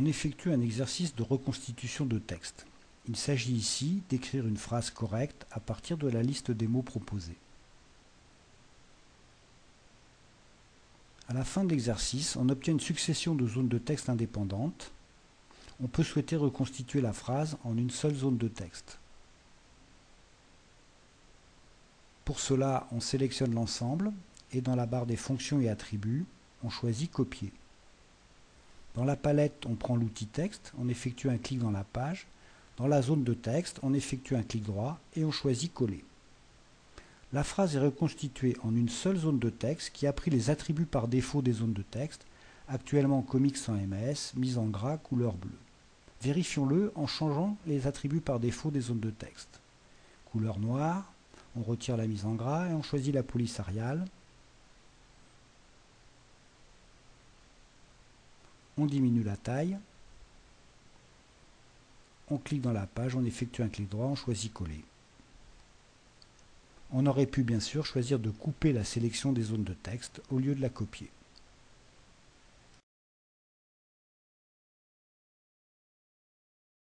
on effectue un exercice de reconstitution de texte. Il s'agit ici d'écrire une phrase correcte à partir de la liste des mots proposés. À la fin de l'exercice, on obtient une succession de zones de texte indépendantes. On peut souhaiter reconstituer la phrase en une seule zone de texte. Pour cela, on sélectionne l'ensemble et dans la barre des fonctions et attributs, on choisit Copier. Dans la palette, on prend l'outil texte, on effectue un clic dans la page. Dans la zone de texte, on effectue un clic droit et on choisit Coller. La phrase est reconstituée en une seule zone de texte qui a pris les attributs par défaut des zones de texte, actuellement comics sans MS, mise en gras, couleur bleue. Vérifions-le en changeant les attributs par défaut des zones de texte. Couleur noire, on retire la mise en gras et on choisit la police ariale. On diminue la taille. On clique dans la page, on effectue un clic droit, on choisit coller. On aurait pu bien sûr choisir de couper la sélection des zones de texte au lieu de la copier.